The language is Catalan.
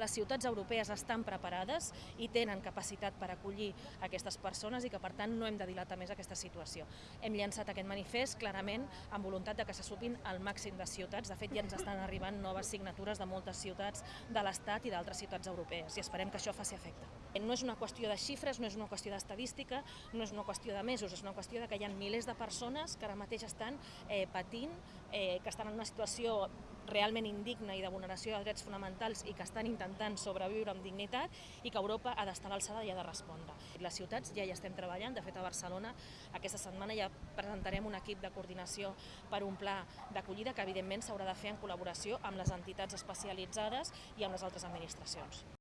Les ciutats europees estan preparades i tenen capacitat per acollir aquestes persones i que, per tant, no hem de dilatar més aquesta situació. Hem llançat aquest manifest clarament amb voluntat de que se supin el màxim de ciutats. De fet, ja ens estan arribant noves signatures de moltes ciutats de l'Estat i d'altres ciutats europees i esperem que això faci efecte. No és una qüestió de xifres, no és una qüestió d'estadística, no és una qüestió de mesos, és una qüestió de que hi ha milers de persones que ara mateix estan eh, patint, eh, que estan en una situació realment indigna i de vulneració de drets fonamentals i que estan intentant sobreviure amb dignitat i que Europa ha d'estar a l'alçada i ha de respondre. Les ciutats ja hi estem treballant, de fet a Barcelona aquesta setmana ja presentarem un equip de coordinació per un pla d'acollida que evidentment s'haurà de fer en col·laboració amb les entitats especialitzades i amb les altres administracions.